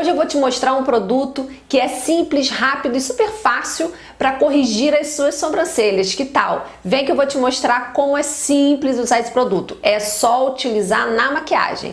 Hoje eu vou te mostrar um produto que é simples, rápido e super fácil para corrigir as suas sobrancelhas. Que tal? Vem que eu vou te mostrar como é simples usar esse produto. É só utilizar na maquiagem.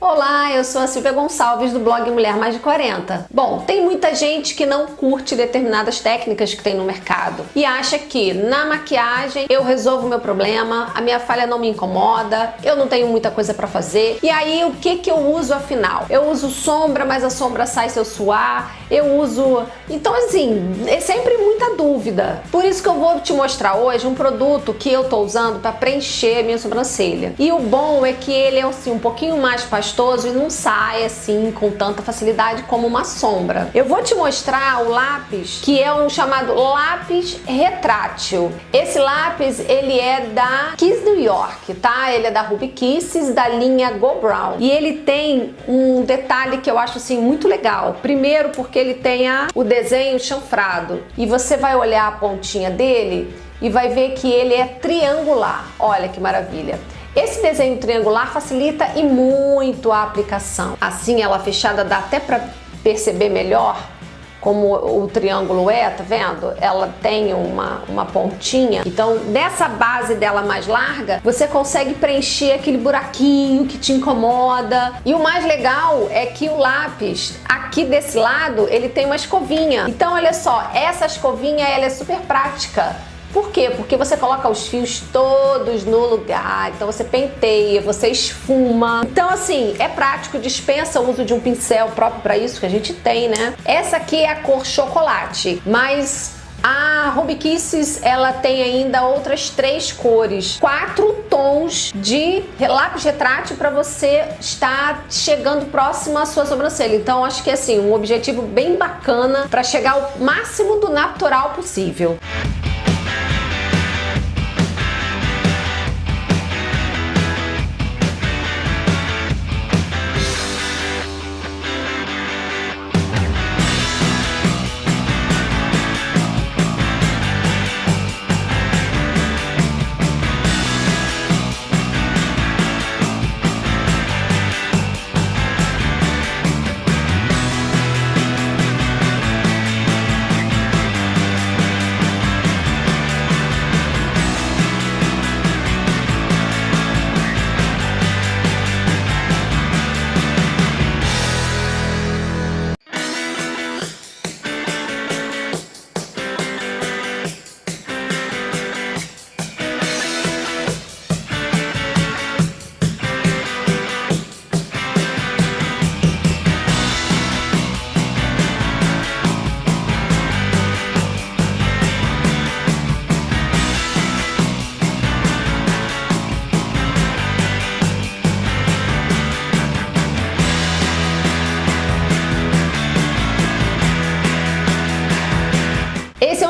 Olá, eu sou a Silvia Gonçalves do blog Mulher Mais de 40. Bom, tem muita gente que não curte determinadas técnicas que tem no mercado e acha que na maquiagem eu resolvo meu problema, a minha falha não me incomoda, eu não tenho muita coisa para fazer. E aí o que que eu uso afinal? Eu uso sombra, mas a sombra sai se eu suar, eu uso... Então assim, é sempre muita dúvida. Por isso que eu vou te mostrar hoje um produto que eu tô usando para preencher minha sobrancelha. E o bom é que ele é assim, um pouquinho mais pastoso e não sai assim com tanta facilidade como uma sombra. Eu vou te mostrar o lápis que é um chamado lápis retrátil. Esse lápis ele é da Kiss New York, tá? Ele é da Ruby Kisses da linha Go Brown e ele tem um detalhe que eu acho assim muito legal. Primeiro porque ele tem a, o desenho chanfrado e você vai olhar a pontinha dele e vai ver que ele é triangular. Olha que maravilha. Esse desenho triangular facilita e muito a aplicação. Assim, ela fechada dá até para perceber melhor como o triângulo é, tá vendo? Ela tem uma, uma pontinha. Então, dessa base dela mais larga, você consegue preencher aquele buraquinho que te incomoda. E o mais legal é que o lápis, aqui desse lado, ele tem uma escovinha. Então, olha só, essa escovinha, ela é super prática por quê? Porque você coloca os fios todos no lugar, então você penteia, você esfuma. Então assim, é prático, dispensa o uso de um pincel próprio para isso que a gente tem, né? Essa aqui é a cor chocolate, mas a Ruby Kisses, ela tem ainda outras três cores, quatro tons de lápis retrátil para você estar chegando próximo à sua sobrancelha. Então acho que é assim, um objetivo bem bacana para chegar ao máximo do natural possível.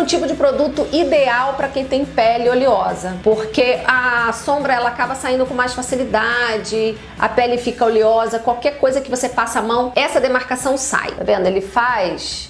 Tipo de produto ideal para quem tem pele oleosa, porque a sombra ela acaba saindo com mais facilidade, a pele fica oleosa, qualquer coisa que você passa a mão, essa demarcação sai. Tá vendo? Ele faz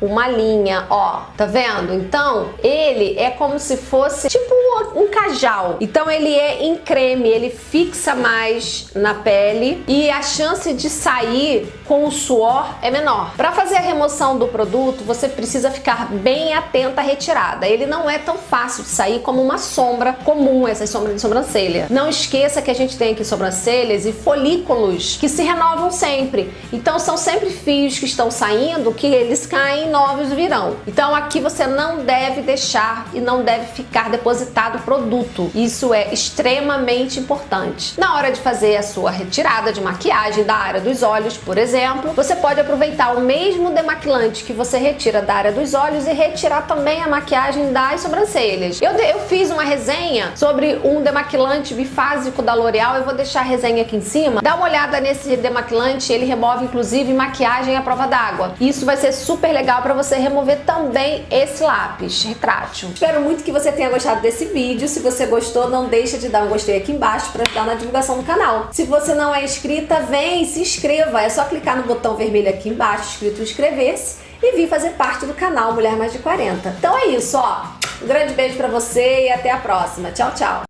uma linha, ó, tá vendo? Então, ele é como se fosse tipo um cajal. Então, ele é em creme, ele fixa mais na pele e a chance de sair com o suor é menor. Para fazer a remoção do produto, você precisa ficar bem atenta à retirada. Ele não é tão fácil de sair como uma sombra comum, essas sombras de sobrancelha. Não esqueça que a gente tem aqui sobrancelhas e folículos que se renovam sempre. Então, são sempre fios que estão saindo que eles caem novos virão. Então aqui você não deve deixar e não deve ficar depositado produto. Isso é extremamente importante. Na hora de fazer a sua retirada de maquiagem da área dos olhos, por exemplo, você pode aproveitar o mesmo demaquilante que você retira da área dos olhos e retirar também a maquiagem das sobrancelhas. Eu, eu fiz uma resenha sobre um demaquilante bifásico da L'Oreal, eu vou deixar a resenha aqui em cima. Dá uma olhada nesse demaquilante, ele remove inclusive maquiagem à prova d'água. Isso vai ser super legal para você remover também esse lápis retrátil. Espero muito que você tenha gostado desse vídeo. Se você gostou, não deixa de dar um gostei aqui embaixo para ajudar na divulgação do canal. Se você não é inscrita, vem se inscreva. É só clicar no botão vermelho aqui embaixo, escrito inscrever-se, e vir fazer parte do canal Mulher Mais de 40. Então é isso, ó. Um grande beijo para você e até a próxima. Tchau, tchau.